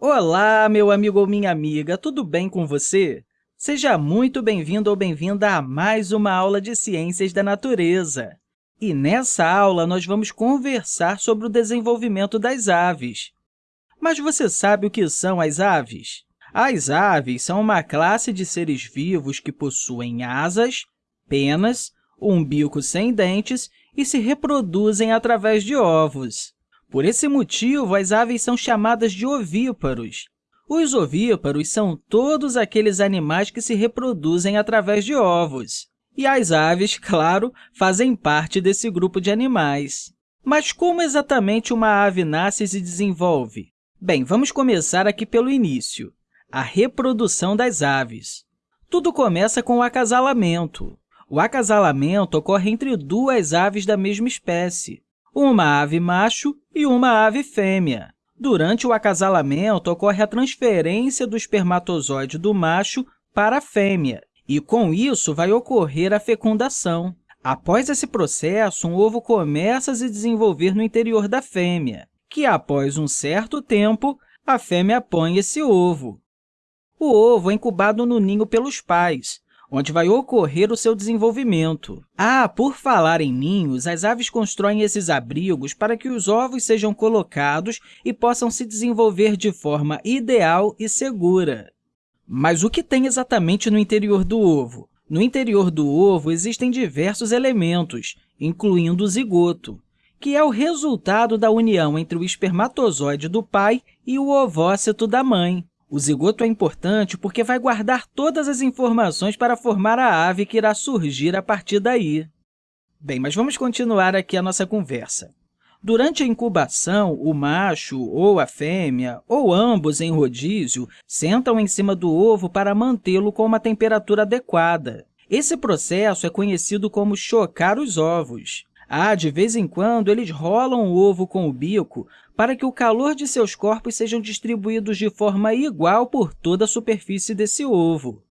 Olá, meu amigo ou minha amiga, tudo bem com você? Seja muito bem-vindo ou bem-vinda a mais uma aula de Ciências da Natureza. E nessa aula, nós vamos conversar sobre o desenvolvimento das aves. Mas você sabe o que são as aves? As aves são uma classe de seres vivos que possuem asas, penas, um bico sem dentes e se reproduzem através de ovos. Por esse motivo, as aves são chamadas de ovíparos. Os ovíparos são todos aqueles animais que se reproduzem através de ovos. E as aves, claro, fazem parte desse grupo de animais. Mas como exatamente uma ave nasce e se desenvolve? Bem, vamos começar aqui pelo início, a reprodução das aves. Tudo começa com o acasalamento. O acasalamento ocorre entre duas aves da mesma espécie, uma ave macho e uma ave fêmea. Durante o acasalamento, ocorre a transferência do espermatozoide do macho para a fêmea, e, com isso, vai ocorrer a fecundação. Após esse processo, um ovo começa a se desenvolver no interior da fêmea, que, após um certo tempo, a fêmea põe esse ovo. O ovo é incubado no ninho pelos pais, onde vai ocorrer o seu desenvolvimento. Ah, por falar em ninhos, as aves constroem esses abrigos para que os ovos sejam colocados e possam se desenvolver de forma ideal e segura. Mas o que tem exatamente no interior do ovo? No interior do ovo existem diversos elementos, incluindo o zigoto, que é o resultado da união entre o espermatozoide do pai e o ovócito da mãe. O zigoto é importante porque vai guardar todas as informações para formar a ave que irá surgir a partir daí. Bem, mas vamos continuar aqui a nossa conversa. Durante a incubação, o macho ou a fêmea, ou ambos em rodízio, sentam em cima do ovo para mantê-lo com uma temperatura adequada. Esse processo é conhecido como chocar os ovos. Ah, de vez em quando, eles rolam o ovo com o bico para que o calor de seus corpos sejam distribuídos de forma igual por toda a superfície desse ovo.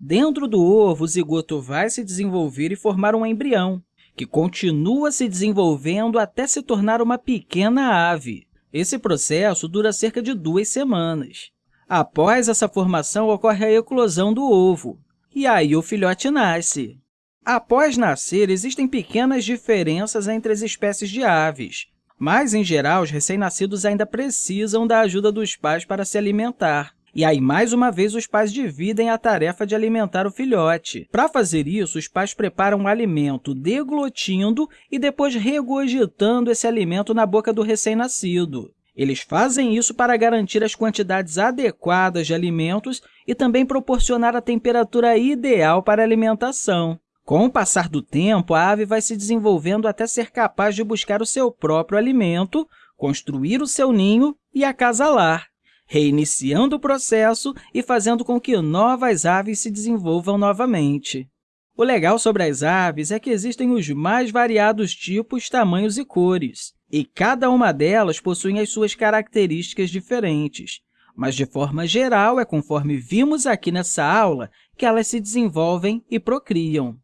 Dentro do ovo, o zigoto vai se desenvolver e formar um embrião, que continua se desenvolvendo até se tornar uma pequena ave. Esse processo dura cerca de duas semanas. Após essa formação, ocorre a eclosão do ovo, e aí o filhote nasce. Após nascer, existem pequenas diferenças entre as espécies de aves, mas, em geral, os recém-nascidos ainda precisam da ajuda dos pais para se alimentar. E aí, mais uma vez, os pais dividem a tarefa de alimentar o filhote. Para fazer isso, os pais preparam o alimento deglutindo e depois regurgitando esse alimento na boca do recém-nascido. Eles fazem isso para garantir as quantidades adequadas de alimentos e também proporcionar a temperatura ideal para a alimentação. Com o passar do tempo, a ave vai se desenvolvendo até ser capaz de buscar o seu próprio alimento, construir o seu ninho e acasalar, reiniciando o processo e fazendo com que novas aves se desenvolvam novamente. O legal sobre as aves é que existem os mais variados tipos, tamanhos e cores, e cada uma delas possui as suas características diferentes. Mas, de forma geral, é conforme vimos aqui nessa aula que elas se desenvolvem e procriam.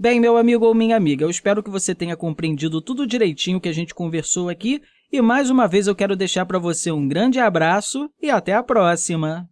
Bem, meu amigo ou minha amiga, eu espero que você tenha compreendido tudo direitinho que a gente conversou aqui e, mais uma vez, eu quero deixar para você um grande abraço e até a próxima!